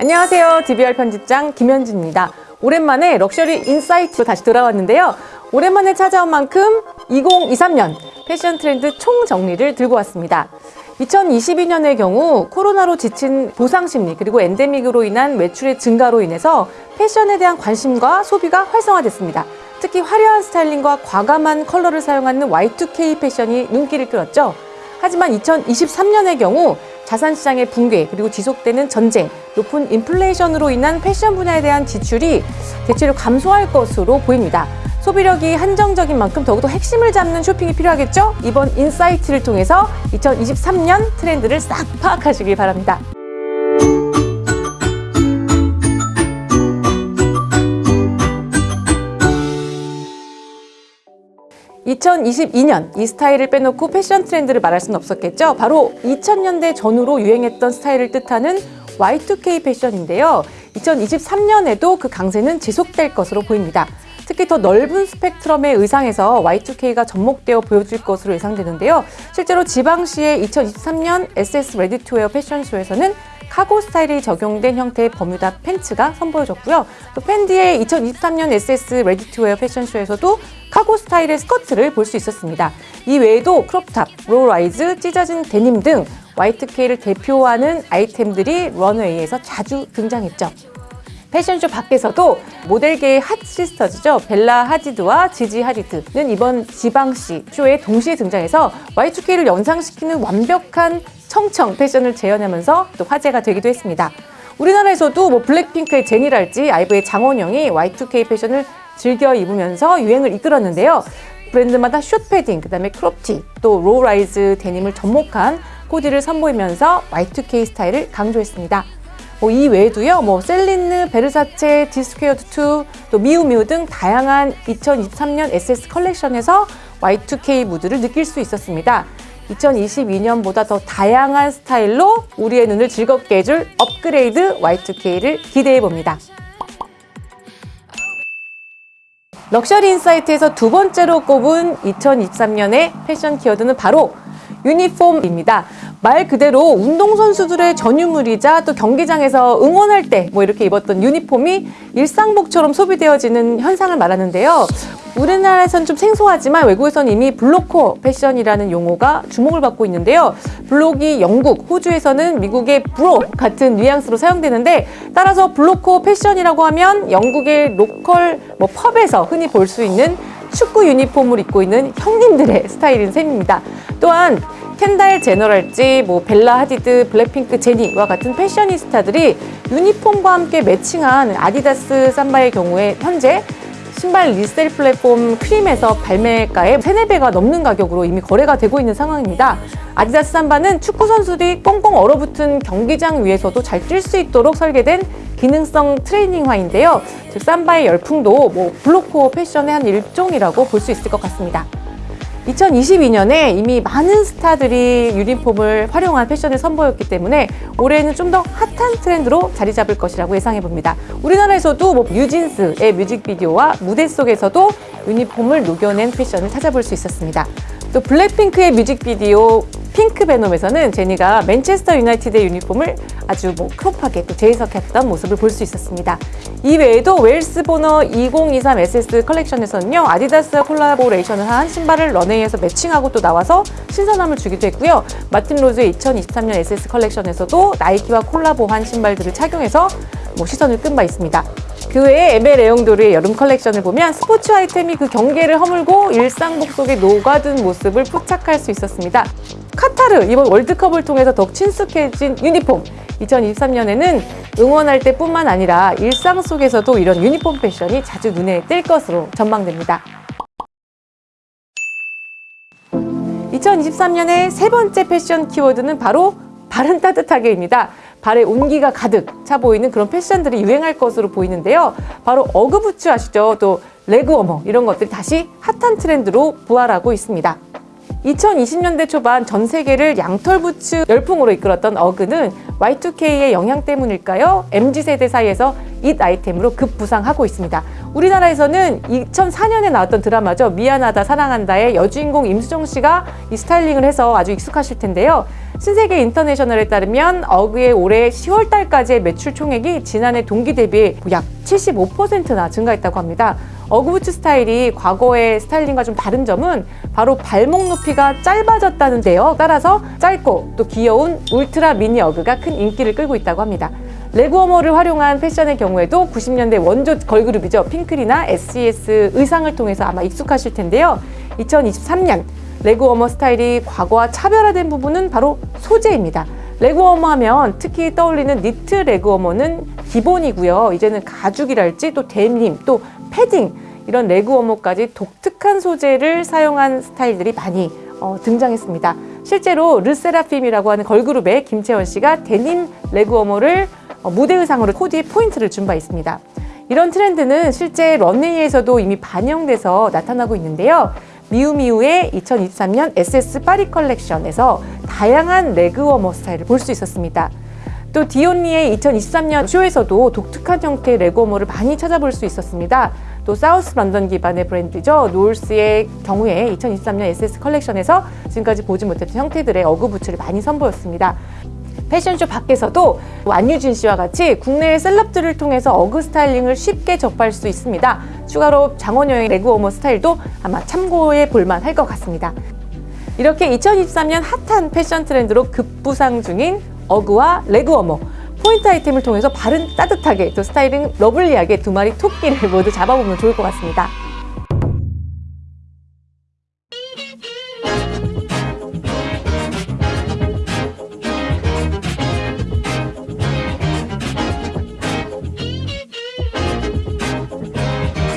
안녕하세요. DBR 편집장 김현주입니다. 오랜만에 럭셔리 인사이트로 다시 돌아왔는데요. 오랜만에 찾아온 만큼 2023년 패션 트렌드 총정리를 들고 왔습니다. 2022년의 경우 코로나로 지친 보상심리 그리고 엔데믹으로 인한 매출의 증가로 인해서 패션에 대한 관심과 소비가 활성화됐습니다. 특히 화려한 스타일링과 과감한 컬러를 사용하는 Y2K 패션이 눈길을 끌었죠. 하지만 2023년의 경우 자산시장의 붕괴 그리고 지속되는 전쟁, 높은 인플레이션으로 인한 패션 분야에 대한 지출이 대체로 감소할 것으로 보입니다. 소비력이 한정적인 만큼 더욱더 핵심을 잡는 쇼핑이 필요하겠죠? 이번 인사이트를 통해서 2023년 트렌드를 싹 파악하시길 바랍니다. 2022년 이 스타일을 빼놓고 패션 트렌드를 말할 수는 없었겠죠. 바로 2000년대 전후로 유행했던 스타일을 뜻하는 Y2K 패션인데요. 2023년에도 그 강세는 지속될 것으로 보입니다. 특히 더 넓은 스펙트럼의 의상에서 Y2K가 접목되어 보여질 것으로 예상되는데요. 실제로 지방시의 2023년 SS ready-to-wear 패션쇼에서는 카고 스타일이 적용된 형태의 버뮤다 팬츠가 선보여졌고요. 또 펜디의 2023년 SS ready-to-wear 패션쇼에서도 카고 스타일의 스커트를 볼 수 있었습니다. 이 외에도 crop top, low-rise, 찢어진 데님 등 Y2K를 대표하는 아이템들이 런웨이에서 자주 등장했죠. 패션쇼 밖에서도 모델계의 hot sisters죠. 벨라 하디드와 지지 하디드는 이번 지방시 쇼에 동시에 등장해서 Y2K를 연상시키는 완벽한 청청 패션을 재현하면서 또 화제가 되기도 했습니다. 우리나라에서도 뭐 블랙핑크의 제니랄지 아이브의 장원영이 Y2K 패션을 즐겨 입으면서 유행을 이끌었는데요. 브랜드마다 숏 패딩, 그 다음에 크롭티, 또 low-rise 데님을 접목한 코디를 선보이면서 Y2K 스타일을 강조했습니다. 뭐 이 외에도요, 뭐 셀린느, 베르사체, 디스퀘어드2, 또 미우미우 등 다양한 2023년 SS 컬렉션에서 Y2K 무드를 느낄 수 있었습니다. 2022년보다 더 다양한 스타일로 우리의 눈을 즐겁게 해줄 업그레이드 Y2K를 기대해 봅니다. 럭셔리 인사이트에서 두 번째로 꼽은 2023년의 패션 키워드는 바로 유니폼입니다. 말 그대로 운동선수들의 전유물이자 또 경기장에서 응원할 때 뭐 이렇게 입었던 유니폼이 일상복처럼 소비되어지는 현상을 말하는데요. 우리나라에선 좀 생소하지만 외국에선 이미 blokecore 패션이라는 용어가 주목을 받고 있는데요. bloke이 영국, 호주에서는 미국의 bro 같은 뉘앙스로 사용되는데 따라서 blokecore 패션이라고 하면 영국의 local 뭐 펍에서 흔히 볼 수 있는 축구 유니폼을 입고 있는 형님들의 스타일인 셈입니다. 또한 켄달 제너랄지 뭐 벨라 하디드, 블랙핑크 제니와 같은 패셔니스타들이 유니폼과 함께 매칭한 아디다스 삼바의 경우에 현재 신발 resell 플랫폼 크림에서 발매가의 3, 4배가 넘는 가격으로 이미 거래가 되고 있는 상황입니다. 아디다스 삼바는 축구 선수들이 꽁꽁 얼어붙은 경기장 위에서도 잘 뛸 수 있도록 설계된 기능성 트레이닝화인데요. 즉 삼바의 열풍도 뭐 blokecore 패션의 한 일종이라고 볼 수 있을 것 같습니다. 2022년에 이미 많은 스타들이 유니폼을 활용한 패션을 선보였기 때문에 올해는 좀 더 핫한 트렌드로 자리 잡을 것이라고 예상해 봅니다. 우리나라에서도 뭐 뉴진스의 뮤직비디오와 무대 속에서도 유니폼을 녹여낸 패션을 찾아볼 수 있었습니다. 또 블랙핑크의 뮤직비디오 Pink Venom에서는 제니가 맨체스터 유나이티드의 유니폼을 아주 뭐 crop하게 또 재해석했던 모습을 볼 수 있었습니다. 이 외에도 웨일스 보너 2023 SS 컬렉션에서는요 아디다스와 콜라보레이션을 한 신발을 런웨이에서 매칭하고 또 나와서 신선함을 주기도 했고요 마틴 로즈의 2023년 SS 컬렉션에서도 나이키와 콜라보한 신발들을 착용해서 뭐 시선을 끈 바 있습니다. 그 외에 에메 레옹도르의 여름 컬렉션을 보면 스포츠 아이템이 그 경계를 허물고 일상복 속에 녹아든 모습을 포착할 수 있었습니다. 카타르 이번 월드컵을 통해서 더욱 친숙해진 유니폼 2023년에는 응원할 때뿐만 아니라 일상 속에서도 이런 유니폼 패션이 자주 눈에 띌 것으로 전망됩니다. 2023년의 세 번째 패션 키워드는 바로 발은 따뜻하게입니다. 발에 온기가 가득 차 보이는 그런 패션들이 유행할 것으로 보이는데요. 바로 어그부츠 아시죠? 또 leg warmer 이런 것들이 다시 핫한 트렌드로 부활하고 있습니다. 2020년대 초반 전 세계를 양털 부츠 열풍으로 이끌었던 어그는 Y2K의 영향 때문일까요? MZ세대 사이에서 잇 아이템으로 급부상하고 있습니다. 우리나라에서는 2004년에 나왔던 드라마죠. 미안하다 사랑한다의 여주인공 임수정 씨가 이 스타일링을 해서 아주 익숙하실 텐데요. 신세계 인터내셔널에 따르면 어그의 올해 10월 달까지의 매출 총액이 지난해 동기 대비 약 75%나 증가했다고 합니다. 어그부츠 스타일이 과거의 스타일링과 좀 다른 점은 바로 발목 높이가 짧아졌다는데요. 따라서 짧고 또 귀여운 울트라 미니 어그가 큰 인기를 끌고 있다고 합니다. leg warmer를 활용한 패션의 경우에도 90년대 원조 걸그룹이죠. 핑클이나 SES 의상을 통해서 아마 익숙하실 텐데요. 2023년 leg warmer 스타일이 과거와 차별화된 부분은 바로 소재입니다. leg warmer 하면 특히 떠올리는 니트 leg warmer는 기본이고요. 이제는 가죽이랄지 또 데님 또 패딩 이런 leg warmer까지 독특한 소재를 사용한 스타일들이 많이 어, 등장했습니다. 실제로 르세라핌이라고 하는 걸그룹의 김채원 씨가 데님 leg warmer를 어, 무대 의상으로 코디에 포인트를 준 바 있습니다. 이런 트렌드는 실제 런웨이에서도 이미 반영돼서 나타나고 있는데요. 미우미우의 2023년 SS 파리 컬렉션에서 다양한 leg warmer 스타일을 볼 수 있었습니다. 또 디온 리의 2023년 쇼에서도 독특한 형태의 leg warmer를 많이 찾아볼 수 있었습니다. 또 사우스 런던 기반의 브랜드죠. 놀스의 경우에 2023년 SS 컬렉션에서 지금까지 보지 못했던 형태들의 어그 부츠를 많이 선보였습니다. 패션쇼 밖에서도 안유진 씨와 같이 국내의 셀럽들을 통해서 어그 스타일링을 쉽게 접할 수 있습니다. 추가로 장원영의 leg warmer 스타일도 아마 참고해 볼만 할 것 같습니다. 이렇게 2023년 핫한 패션 트렌드로 급부상 중인 어그와 leg warmer 포인트 아이템을 통해서 발은 따뜻하게 또 스타일링 lovely하게 두 마리 토끼를 모두 잡아보면 좋을 것 같습니다.